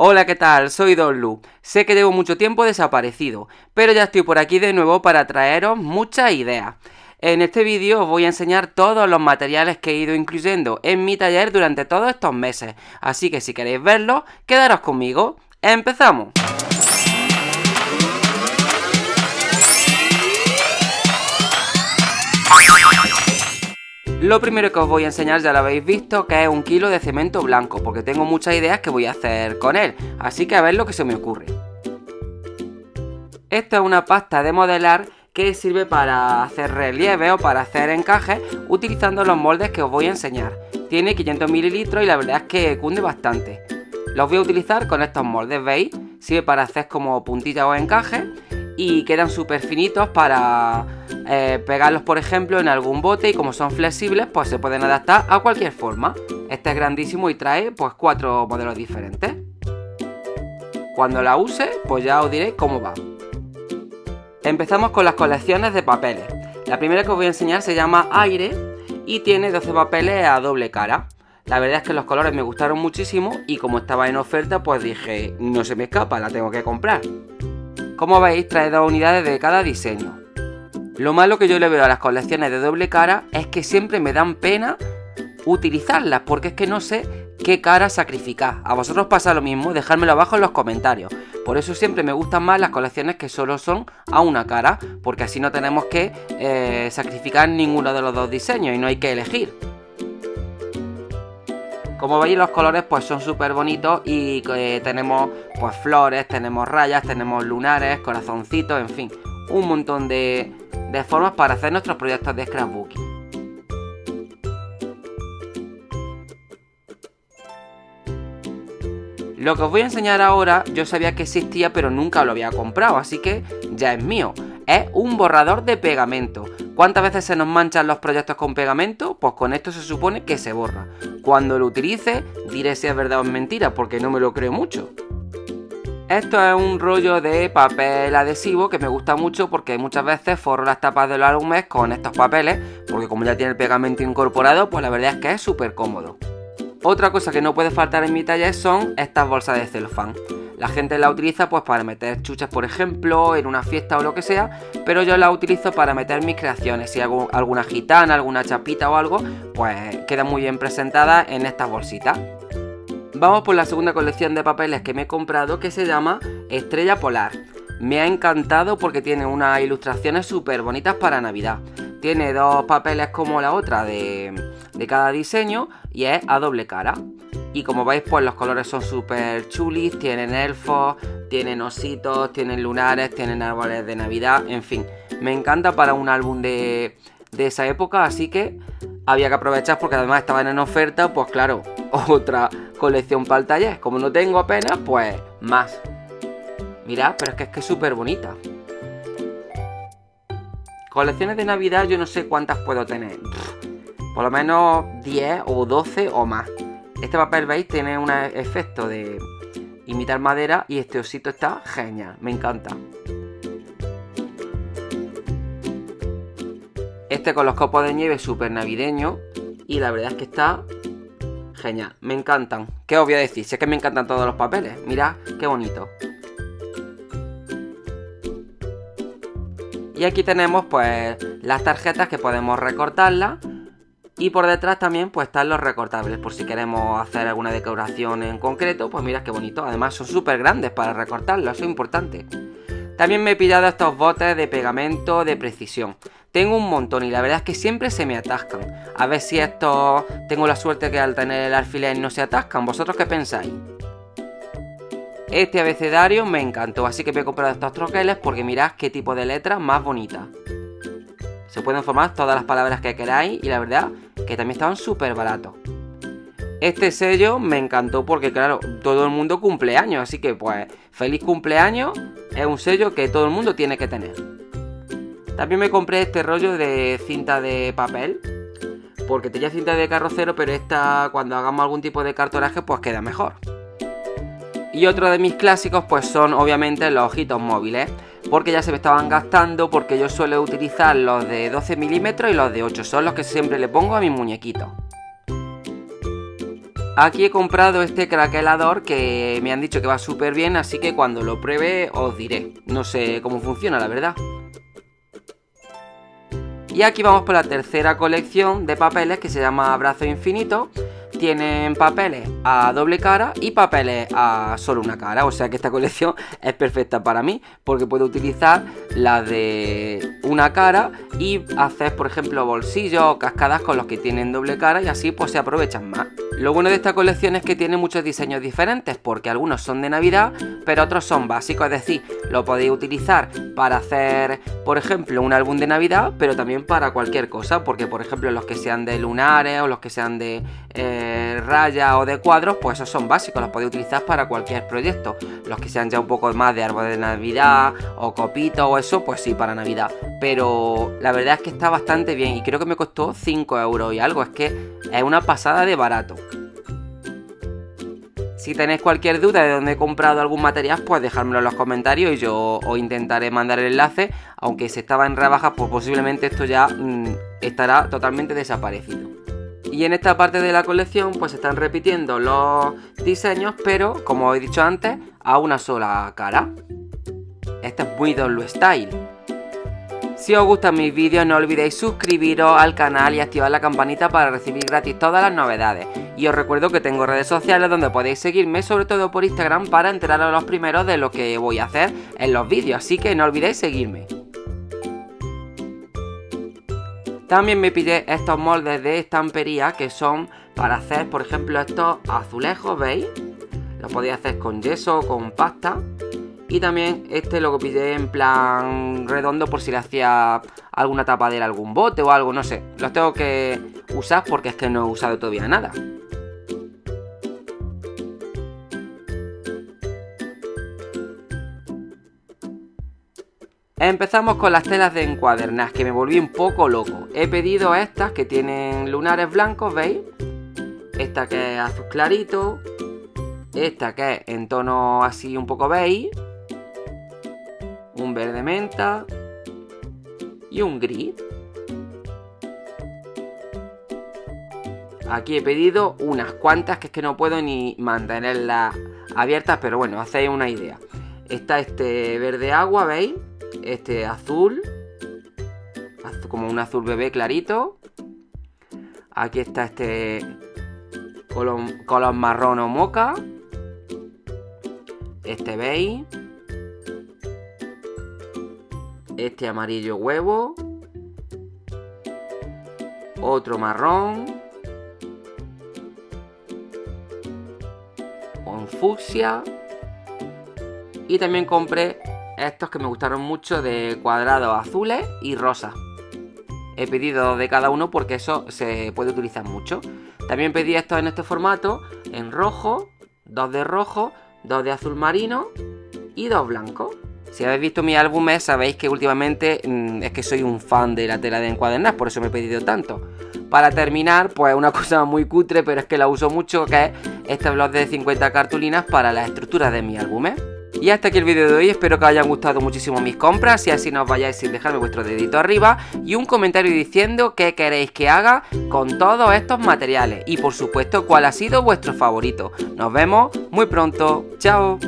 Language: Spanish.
Hola, ¿qué tal? Soy Don Lu. Sé que llevo mucho tiempo desaparecido, pero ya estoy por aquí de nuevo para traeros muchas ideas. En este vídeo os voy a enseñar todos los materiales que he ido incluyendo en mi taller durante todos estos meses, así que si queréis verlos, quedaros conmigo. ¡Empezamos! Lo primero que os voy a enseñar ya lo habéis visto, que es un kilo de cemento blanco, porque tengo muchas ideas que voy a hacer con él, así que a ver lo que se me ocurre. Esta es una pasta de modelar que sirve para hacer relieve o para hacer encajes utilizando los moldes que os voy a enseñar. Tiene 500 mililitros y la verdad es que cunde bastante. Los voy a utilizar con estos moldes, ¿veis? Sirve para hacer como puntillas o encajes y quedan súper finitos para eh, pegarlos por ejemplo en algún bote y como son flexibles pues se pueden adaptar a cualquier forma. Este es grandísimo y trae pues cuatro modelos diferentes. Cuando la use pues ya os diré cómo va. Empezamos con las colecciones de papeles. La primera que os voy a enseñar se llama Aire y tiene 12 papeles a doble cara. La verdad es que los colores me gustaron muchísimo y como estaba en oferta pues dije no se me escapa, la tengo que comprar. Como veis trae dos unidades de cada diseño. Lo malo que yo le veo a las colecciones de doble cara es que siempre me dan pena utilizarlas porque es que no sé qué cara sacrificar. A vosotros pasa lo mismo, dejármelo abajo en los comentarios. Por eso siempre me gustan más las colecciones que solo son a una cara, porque así no tenemos que eh, sacrificar ninguno de los dos diseños y no hay que elegir. Como veis los colores pues son súper bonitos y eh, tenemos pues flores, tenemos rayas, tenemos lunares, corazoncitos, en fin, un montón de, de formas para hacer nuestros proyectos de scrapbooking. Lo que os voy a enseñar ahora yo sabía que existía pero nunca lo había comprado, así que ya es mío. Es un borrador de pegamento. ¿Cuántas veces se nos manchan los proyectos con pegamento? Pues con esto se supone que se borra. Cuando lo utilice diré si es verdad o es mentira, porque no me lo creo mucho. Esto es un rollo de papel adhesivo que me gusta mucho porque muchas veces forro las tapas de los álbumes con estos papeles, porque como ya tiene el pegamento incorporado, pues la verdad es que es súper cómodo. Otra cosa que no puede faltar en mi taller son estas bolsas de celofán. La gente la utiliza pues para meter chuchas por ejemplo, en una fiesta o lo que sea, pero yo la utilizo para meter mis creaciones. Si hago alguna gitana, alguna chapita o algo, pues queda muy bien presentada en estas bolsitas. Vamos por la segunda colección de papeles que me he comprado que se llama Estrella Polar. Me ha encantado porque tiene unas ilustraciones súper bonitas para Navidad. Tiene dos papeles como la otra de, de cada diseño y es a doble cara. Y como veis, pues los colores son súper chulis, tienen elfos, tienen ositos, tienen lunares, tienen árboles de Navidad, en fin. Me encanta para un álbum de, de esa época, así que había que aprovechar porque además estaban en oferta, pues claro, otra colección para el taller. Como no tengo apenas, pues más. Mirad, pero es que es que es súper bonita. Colecciones de Navidad yo no sé cuántas puedo tener. Por lo menos 10 o 12 o más. Este papel, veis, tiene un efecto de imitar madera y este osito está genial, me encanta. Este con los copos de nieve súper navideño y la verdad es que está genial, me encantan. ¿Qué os voy a decir? Sé que me encantan todos los papeles, mirad qué bonito. Y aquí tenemos pues las tarjetas que podemos recortarlas y por detrás también pues están los recortables, por si queremos hacer alguna decoración en concreto, pues mirad qué bonito. Además son súper grandes para recortarlo, eso es importante. También me he pillado estos botes de pegamento de precisión. Tengo un montón y la verdad es que siempre se me atascan. A ver si estos tengo la suerte que al tener el alfiler no se atascan. ¿Vosotros qué pensáis? Este abecedario me encantó, así que me he comprado estos troqueles porque mirad qué tipo de letras más bonita. Se pueden formar todas las palabras que queráis y la verdad que también estaban súper baratos. Este sello me encantó porque, claro, todo el mundo cumple años, así que, pues, feliz cumpleaños es un sello que todo el mundo tiene que tener. También me compré este rollo de cinta de papel, porque tenía cinta de carrocero, pero esta, cuando hagamos algún tipo de cartonaje, pues queda mejor. Y otro de mis clásicos, pues son obviamente los ojitos móviles porque ya se me estaban gastando, porque yo suelo utilizar los de 12 milímetros y los de 8, son los que siempre le pongo a mis muñequitos. Aquí he comprado este craquelador que me han dicho que va súper bien, así que cuando lo pruebe os diré. No sé cómo funciona, la verdad. Y aquí vamos por la tercera colección de papeles que se llama Abrazo Infinito tienen papeles a doble cara y papeles a solo una cara. O sea que esta colección es perfecta para mí porque puedo utilizar la de una cara y hacer, por ejemplo, bolsillos o cascadas con los que tienen doble cara y así pues se aprovechan más. Lo bueno de esta colección es que tiene muchos diseños diferentes porque algunos son de Navidad pero otros son básicos, es decir, lo podéis utilizar para hacer, por ejemplo, un álbum de Navidad pero también para cualquier cosa porque, por ejemplo, los que sean de lunares o los que sean de... Eh, raya o de cuadros, pues esos son básicos, los podéis utilizar para cualquier proyecto. Los que sean ya un poco más de árbol de Navidad o copito o eso, pues sí, para Navidad. Pero la verdad es que está bastante bien y creo que me costó 5 euros y algo, es que es una pasada de barato. Si tenéis cualquier duda de dónde he comprado algún material, pues dejármelo en los comentarios y yo os intentaré mandar el enlace. Aunque si estaba en rebajas, pues posiblemente esto ya mm, estará totalmente desaparecido. Y en esta parte de la colección pues están repitiendo los diseños, pero como he dicho antes, a una sola cara. Este es Dolu Style. Si os gustan mis vídeos no olvidéis suscribiros al canal y activar la campanita para recibir gratis todas las novedades. Y os recuerdo que tengo redes sociales donde podéis seguirme, sobre todo por Instagram, para enteraros los primeros de lo que voy a hacer en los vídeos, así que no olvidéis seguirme. También me pillé estos moldes de estampería que son para hacer, por ejemplo, estos azulejos, ¿veis? Los podéis hacer con yeso o con pasta. Y también este lo pillé en plan redondo por si le hacía alguna tapadera algún bote o algo, no sé. Los tengo que usar porque es que no he usado todavía nada. Empezamos con las telas de encuadernar, que me volví un poco loco. He pedido estas que tienen lunares blancos, ¿veis? Esta que es azul clarito. Esta que es en tono así un poco beige. Un verde menta. Y un gris. Aquí he pedido unas cuantas que es que no puedo ni mantenerlas abiertas, pero bueno, hacéis una idea. Está este verde agua, ¿veis? este azul, como un azul bebé clarito. Aquí está este color, marrón o moca. Este beige. Este amarillo huevo. Otro marrón. Un fucsia. Y también compré estos que me gustaron mucho de cuadrados azules y rosas. He pedido de cada uno porque eso se puede utilizar mucho. También pedí estos en este formato, en rojo, dos de rojo, dos de azul marino y dos blancos. Si habéis visto mi álbumes sabéis que últimamente mm, es que soy un fan de la tela de encuadernar, por eso me he pedido tanto. Para terminar, pues una cosa muy cutre, pero es que la uso mucho, que es este blog de 50 cartulinas para la estructura de mi álbumes. Y hasta aquí el vídeo de hoy, espero que os hayan gustado muchísimo mis compras y así no os vayáis sin dejarme vuestro dedito arriba y un comentario diciendo qué queréis que haga con todos estos materiales y por supuesto cuál ha sido vuestro favorito. Nos vemos muy pronto, chao.